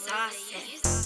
saucing.